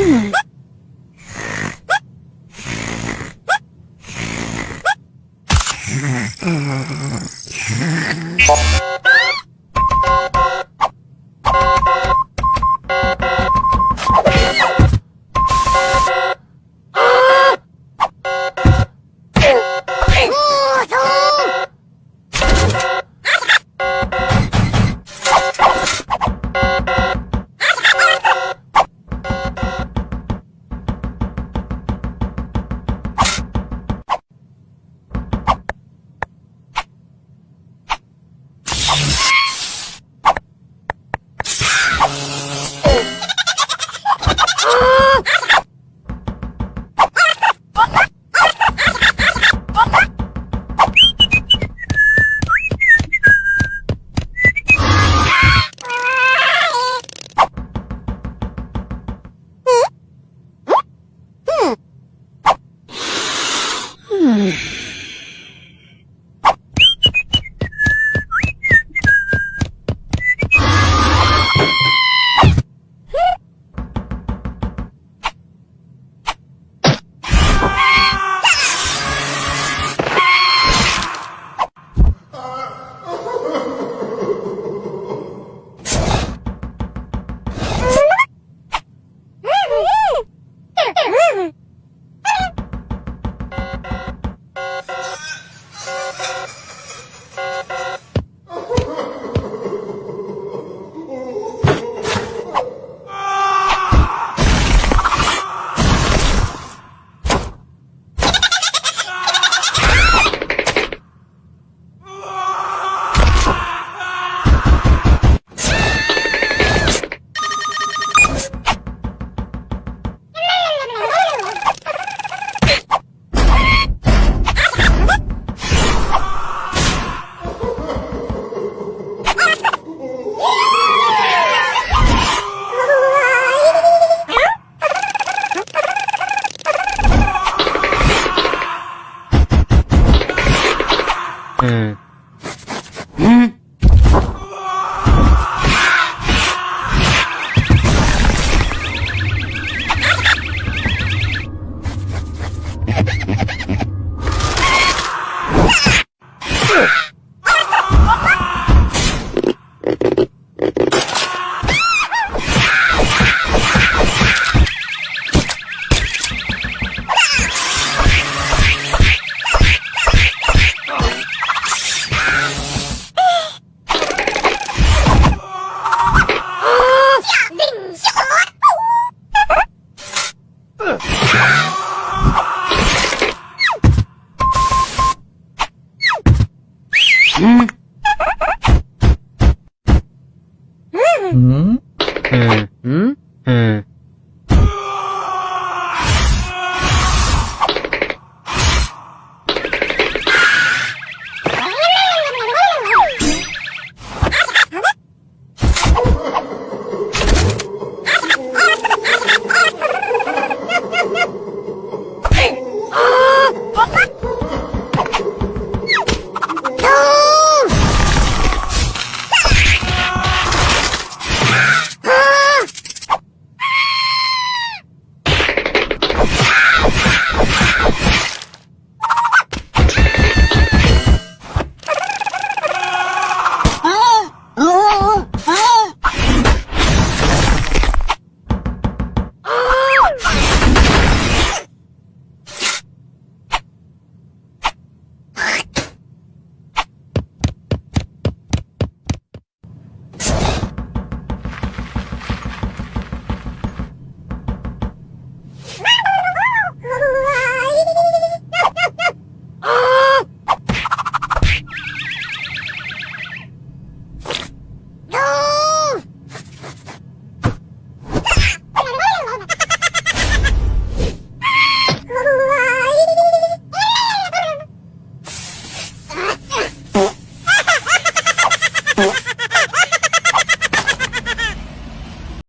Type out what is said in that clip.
Hmm.